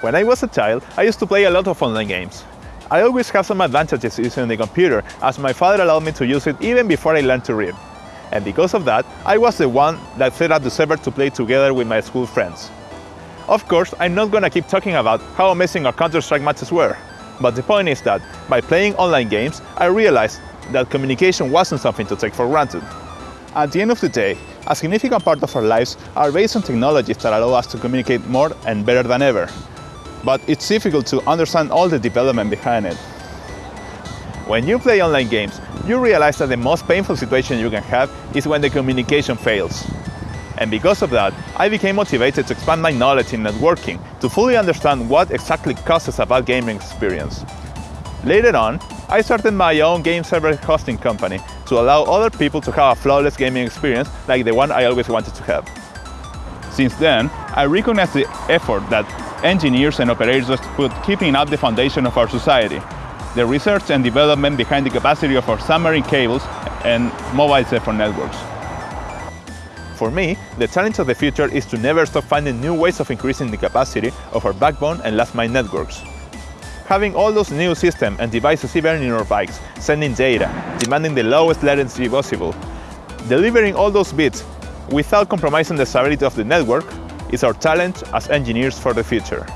When I was a child, I used to play a lot of online games. I always have some advantages using the computer, as my father allowed me to use it even before I learned to read. And because of that, I was the one that set up the server to play together with my school friends. Of course, I'm not gonna keep talking about how amazing our Counter-Strike matches were, but the point is that, by playing online games, I realized that communication wasn't something to take for granted. At the end of the day, a significant part of our lives are based on technologies that allow us to communicate more and better than ever. But it's difficult to understand all the development behind it. When you play online games, you realize that the most painful situation you can have is when the communication fails. And because of that, I became motivated to expand my knowledge in networking to fully understand what exactly causes a bad gaming experience. Later on, I started my own game server hosting company to allow other people to have a flawless gaming experience like the one I always wanted to have. Since then, I recognize the effort that engineers and operators put keeping up the foundation of our society, the research and development behind the capacity of our submarine cables and mobile cell phone networks. For me, the challenge of the future is to never stop finding new ways of increasing the capacity of our backbone and last mile networks. Having all those new systems and devices even in our bikes, sending data, demanding the lowest latency possible, delivering all those bits without compromising the stability of the network is our challenge as engineers for the future.